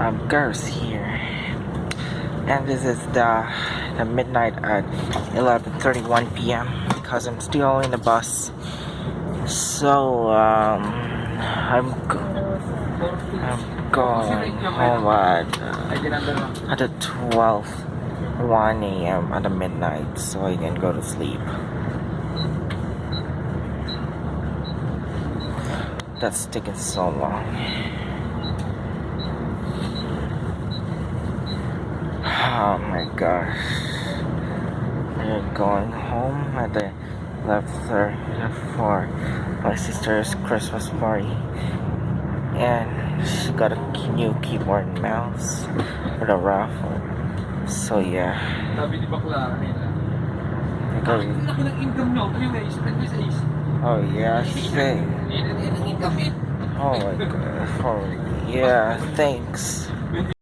um, girls here. And this is the, the midnight at 11.31 p.m. because I'm still in the bus. So, um, I'm, go- I'm going home at, uh, at the 12, 1 a.m. at the midnight so I can go to sleep. That's taking so long. Oh my gosh. We're going home at the left third for my sister's Christmas party. And she got a new keyboard and mouse for the raffle. So yeah. Sabi ni Bakla kanina. Because, Ang laki ng income nyo. Ano yung guys? Ano yung guys? oh yeah, thank, Yan ang income eh. oh my god, oh yeah, thanks.